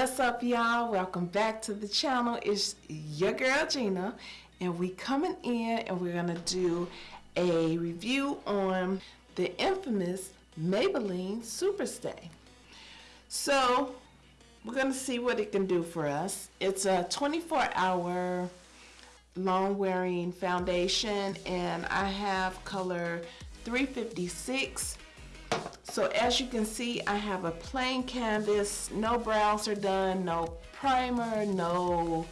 What's up, y'all? Welcome back to the channel. It's your girl, Gina. And we coming in and we're to do a review on the infamous Maybelline Superstay. So, we're to see what it can do for us. It's a 24 hour long wearing foundation and I have color 356 so as you can see I have a plain canvas no brows are done no primer no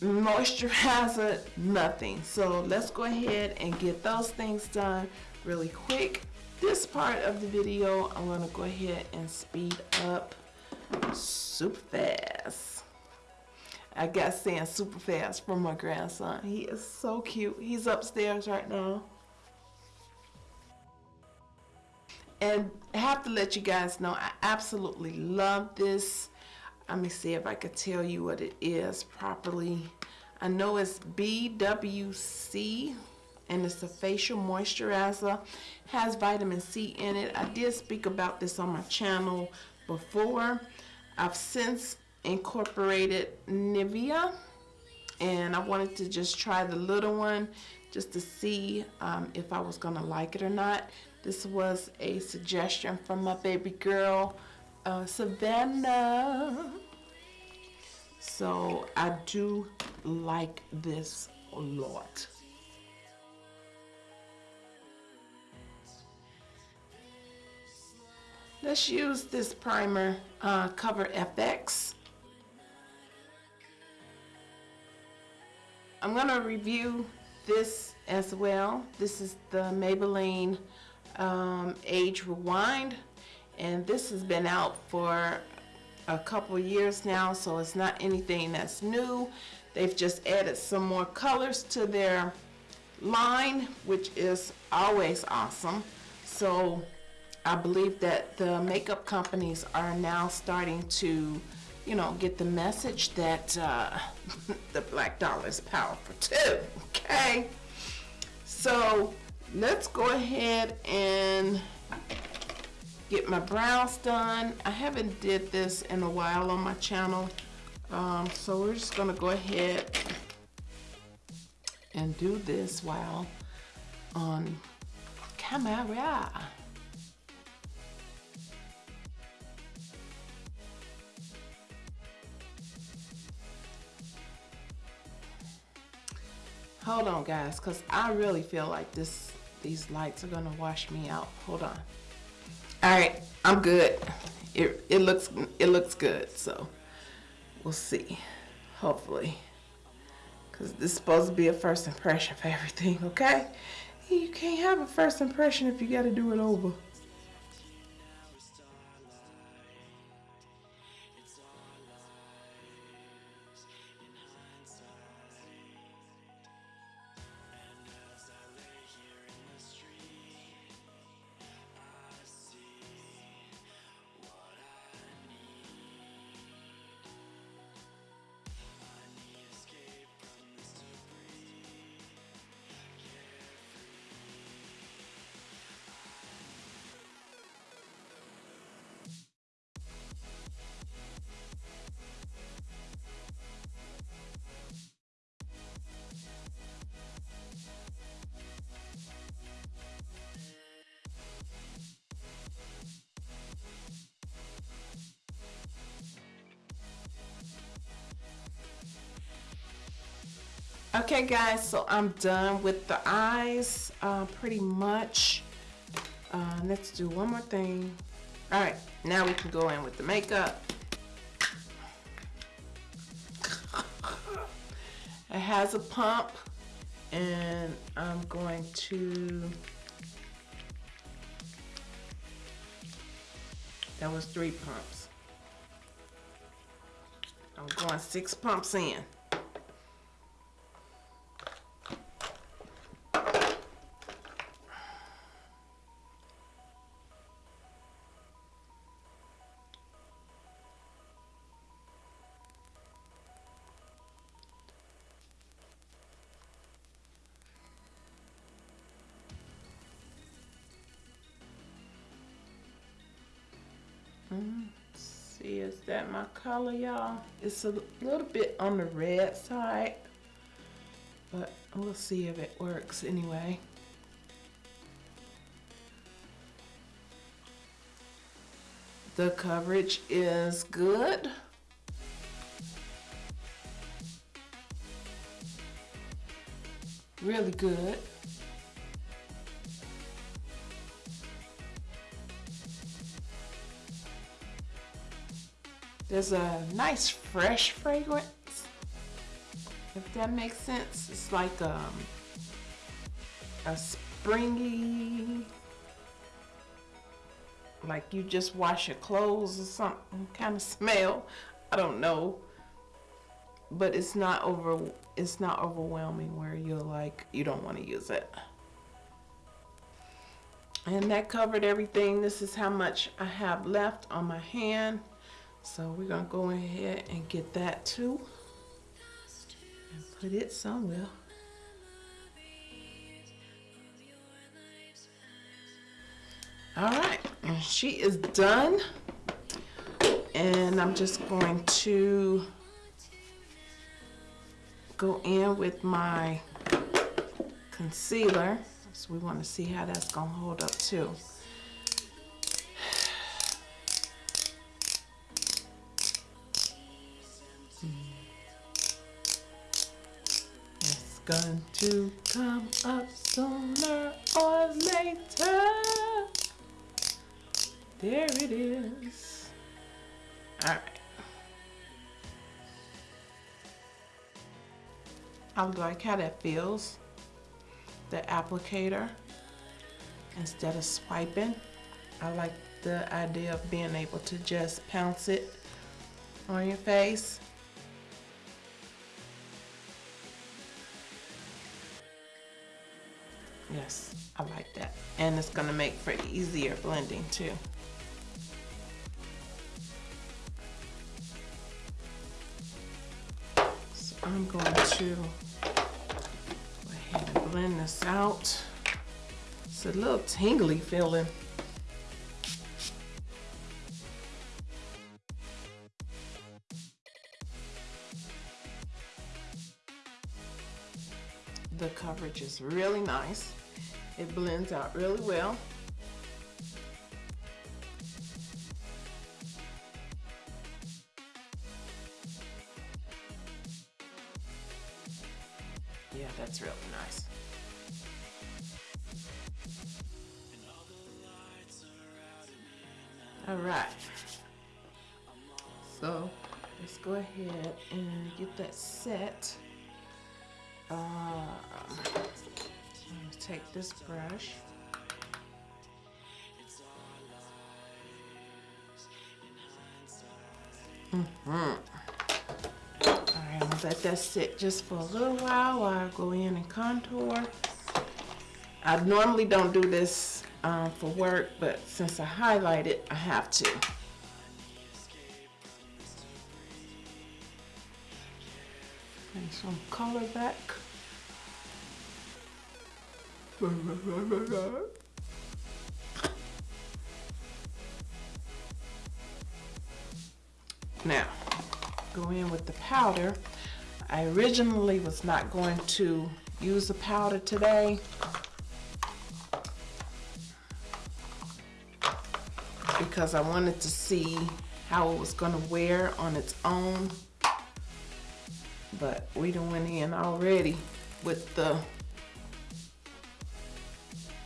moisturizer nothing so let's go ahead and get those things done really quick this part of the video I'm gonna go ahead and speed up super fast I got saying super fast from my grandson. He is so cute. He's upstairs right now. And I have to let you guys know, I absolutely love this. Let me see if I could tell you what it is properly. I know it's BWC and it's a facial moisturizer. Has vitamin C in it. I did speak about this on my channel before. I've since incorporated Nivea and I wanted to just try the little one just to see um, if I was gonna like it or not. This was a suggestion from my baby girl uh, Savannah. So I do like this a lot. Let's use this primer, uh, Cover FX. I'm going to review this as well. This is the Maybelline um, Age Rewind and this has been out for a couple years now so it's not anything that's new. They've just added some more colors to their line which is always awesome. So I believe that the makeup companies are now starting to you know, get the message that uh, the black dollar is powerful too, okay? So let's go ahead and get my brows done. I haven't did this in a while on my channel, um, so we're just gonna go ahead and do this while on camera. Hold on, guys, because I really feel like this these lights are gonna wash me out. Hold on. All right, I'm good. It it looks it looks good, so we'll see. Hopefully, because this is supposed to be a first impression for everything. Okay, you can't have a first impression if you got to do it over. Okay guys, so I'm done with the eyes uh, pretty much. Uh, let's do one more thing. All right, now we can go in with the makeup. it has a pump and I'm going to, that was three pumps. I'm going six pumps in. Is that my color, y'all? It's a little bit on the red side, but we'll see if it works anyway. The coverage is good. Really good. There's a nice fresh fragrance, if that makes sense. It's like um, a springy, like you just wash your clothes or something kind of smell. I don't know, but it's not over. It's not overwhelming where you're like you don't want to use it. And that covered everything. This is how much I have left on my hand. So we're gonna go ahead and get that too and put it somewhere. All right, and she is done. And I'm just going to go in with my concealer. So we want to see how that's gonna hold up too. Going to come up sooner or later. There it is. All right. I like how that feels. The applicator instead of swiping. I like the idea of being able to just pounce it on your face. Yes, I like that. And it's gonna make for easier blending too. So I'm going to go ahead and blend this out. It's a little tingly feeling. The coverage is really nice. It blends out really well. Yeah, that's really nice. All right. So let's go ahead and get that set. Um, take this brush. Mm-hmm. All right, I'm gonna let that sit just for a little while while I go in and contour. I normally don't do this um, for work, but since I highlight it, I have to. And some color back. Now, go in with the powder. I originally was not going to use the powder today. Because I wanted to see how it was going to wear on its own. But we done went in already with the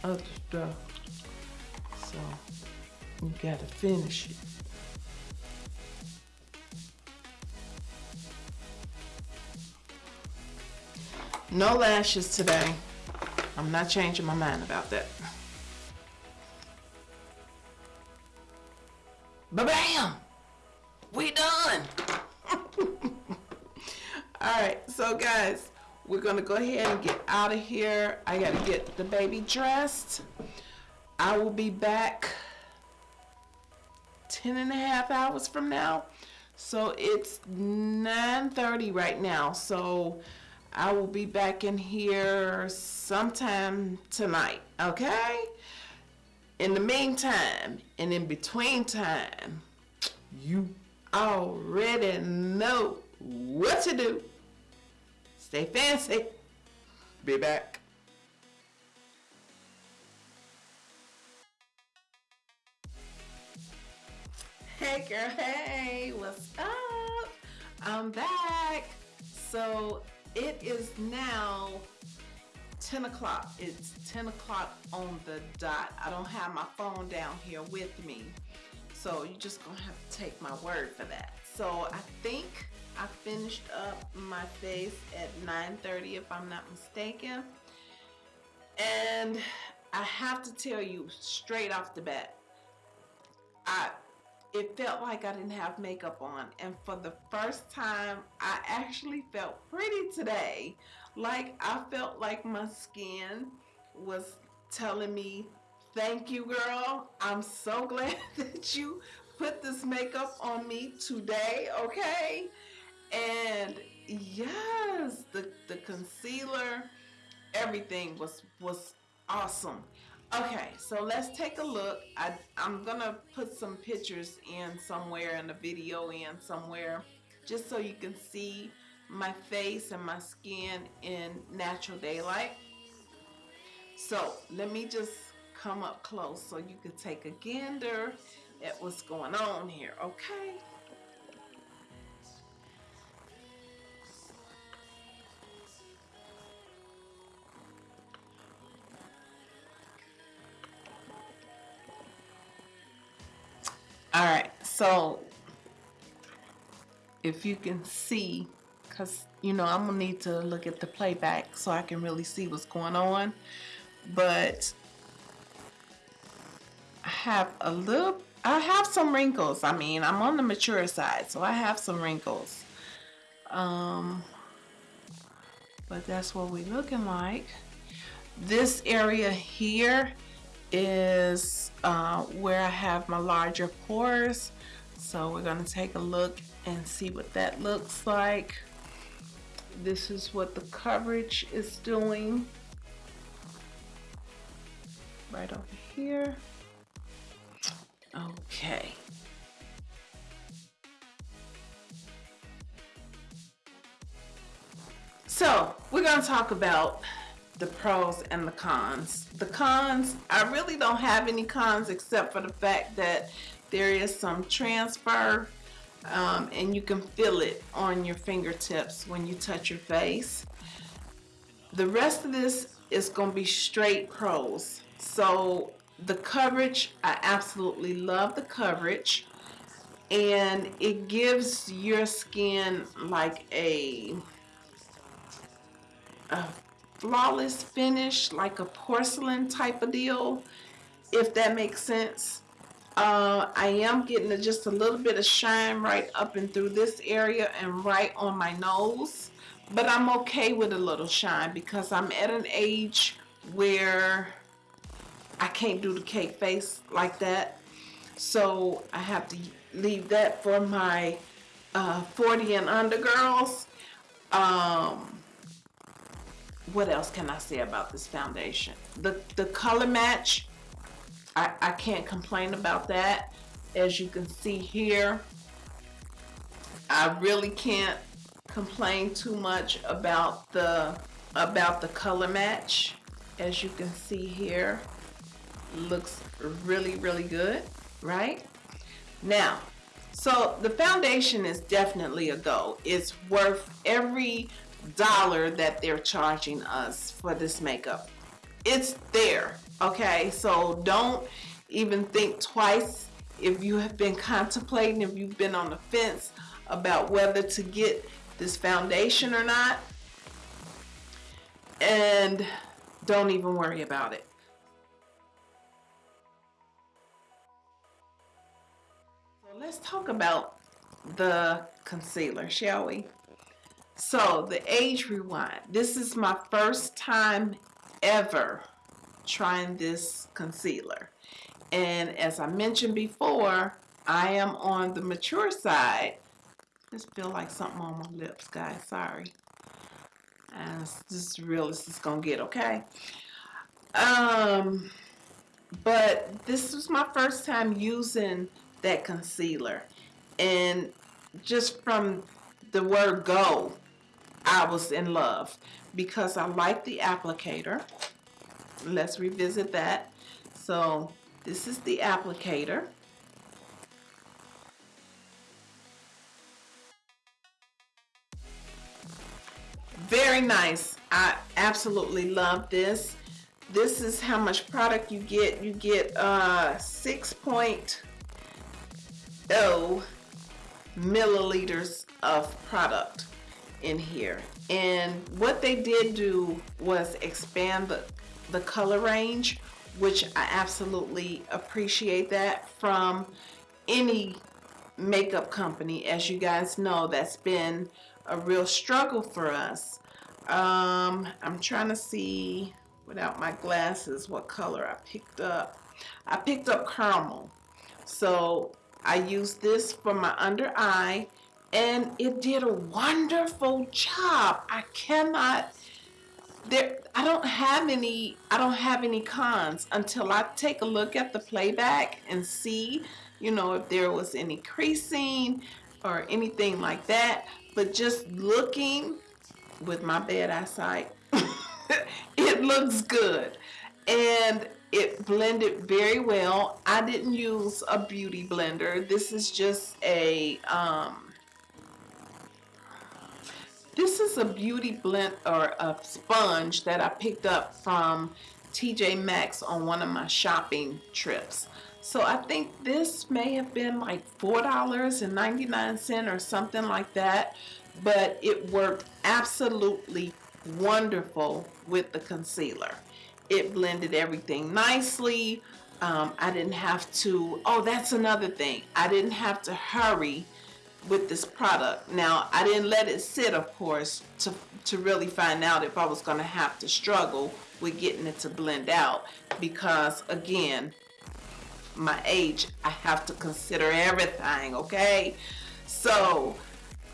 other stuff. So you gotta finish it. No lashes today. I'm not changing my mind about that. Ba-bam! We done! Alright, so guys, we're gonna go ahead and get out of here. I gotta get the baby dressed. I will be back 10 and a half hours from now. So it's 9.30 right now. So I will be back in here sometime tonight, okay? In the meantime, and in between time, you already know what to do. Stay fancy. Be back. Hey girl, hey, what's up? I'm back. So it is now 10 o'clock. It's 10 o'clock on the dot. I don't have my phone down here with me. So you're just gonna have to take my word for that. So I think I finished up my face at 9.30 if I'm not mistaken. And I have to tell you straight off the bat, I it felt like I didn't have makeup on. And for the first time I actually felt pretty today. Like I felt like my skin was telling me thank you girl. I'm so glad that you put this makeup on me today okay and yes the the concealer everything was was awesome Okay, so let's take a look. I, I'm gonna put some pictures in somewhere and a video in somewhere just so you can see my face and my skin in natural daylight. So let me just come up close so you can take a gander at what's going on here, okay? So if you can see, because you know I'm gonna need to look at the playback so I can really see what's going on. But I have a little, I have some wrinkles. I mean, I'm on the mature side, so I have some wrinkles. Um, but that's what we're looking like. This area here is uh, where I have my larger pores. So we're going to take a look and see what that looks like. This is what the coverage is doing. Right over here. Okay. So we're going to talk about the pros and the cons. The cons, I really don't have any cons except for the fact that there is some transfer um, and you can feel it on your fingertips when you touch your face. The rest of this is going to be straight pros. So the coverage, I absolutely love the coverage and it gives your skin like a, a flawless finish, like a porcelain type of deal, if that makes sense. Uh, I am getting just a little bit of shine right up and through this area and right on my nose. But I'm okay with a little shine because I'm at an age where I can't do the cake face like that. So I have to leave that for my uh, 40 and under girls. Um, what else can I say about this foundation? The, the color match, I, I can't complain about that. As you can see here, I really can't complain too much about the about the color match. As you can see here, looks really, really good, right? Now, so the foundation is definitely a go. It's worth every dollar that they're charging us for this makeup. It's there, okay? So don't even think twice if you have been contemplating, if you've been on the fence about whether to get this foundation or not. And don't even worry about it. So let's talk about the concealer, shall we? So the age rewind. This is my first time ever trying this concealer. And as I mentioned before, I am on the mature side. Just feel like something on my lips, guys. Sorry. And this is real this is gonna get, okay? Um, but this was my first time using that concealer. And just from the word go, I was in love because I like the applicator. Let's revisit that. So this is the applicator. Very nice. I absolutely love this. This is how much product you get. You get uh, 6.0 milliliters of product in here. And what they did do was expand the, the color range, which I absolutely appreciate that from any makeup company. As you guys know, that's been a real struggle for us. Um, I'm trying to see without my glasses what color I picked up. I picked up caramel. So I used this for my under eye and it did a wonderful job. I cannot there I don't have any I don't have any cons until I take a look at the playback and see, you know, if there was any creasing or anything like that. But just looking with my bad eyesight, it looks good. And it blended very well. I didn't use a beauty blender. This is just a, um, this is a beauty blend or a sponge that I picked up from TJ Maxx on one of my shopping trips. So I think this may have been like $4.99 or something like that, but it worked absolutely wonderful with the concealer. It blended everything nicely. Um, I didn't have to, oh, that's another thing. I didn't have to hurry with this product. Now, I didn't let it sit, of course, to, to really find out if I was going to have to struggle with getting it to blend out because, again, my age, I have to consider everything, okay? So,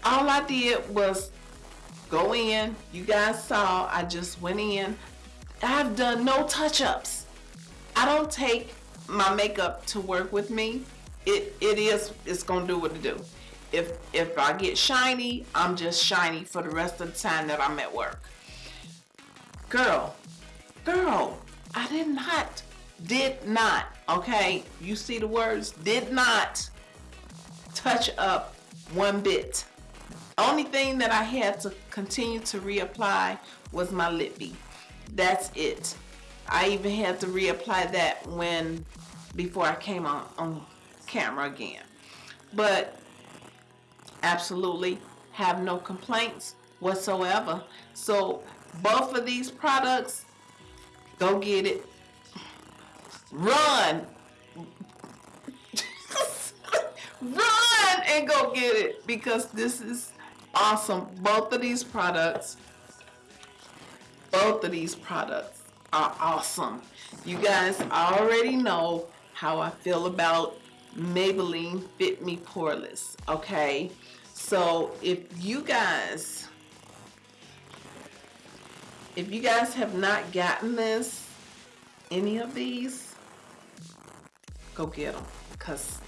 all I did was go in. You guys saw, I just went in. I've done no touch-ups. I don't take my makeup to work with me. It it is it's gonna do what it do. If if I get shiny, I'm just shiny for the rest of the time that I'm at work. Girl, girl, I did not, did not, okay? You see the words, did not touch up one bit. Only thing that I had to continue to reapply was my lippy that's it. I even had to reapply that when before I came on, on camera again. But absolutely have no complaints whatsoever. So both of these products, go get it. Run. Run and go get it because this is awesome. Both of these products both of these products are awesome. You guys already know how I feel about Maybelline Fit Me Poreless, okay? So if you guys, if you guys have not gotten this, any of these, go get them because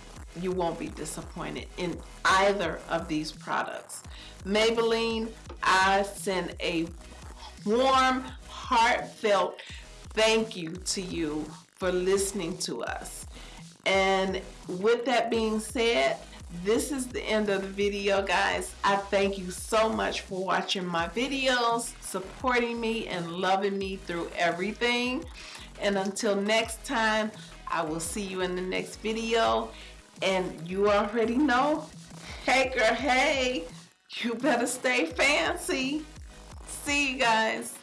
you won't be disappointed in either of these products. Maybelline, I send a warm, heartfelt thank you to you for listening to us. And with that being said, this is the end of the video, guys. I thank you so much for watching my videos, supporting me, and loving me through everything. And until next time, I will see you in the next video. And you already know, hey girl, hey, you better stay fancy. See you guys.